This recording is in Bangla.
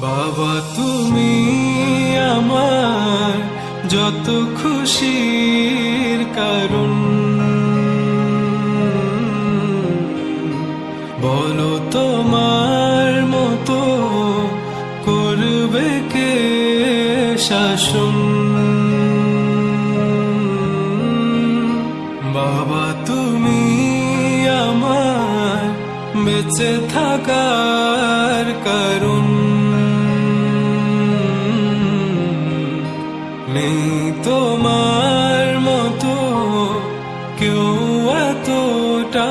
বাবা, তুমি আমার যত খুশির কারণ। বলো তোমার মতো করবে কে শাসন? বাবা, তুমি আমার বেঁচে থাকার নেই তোমার মতো কেউ এতটা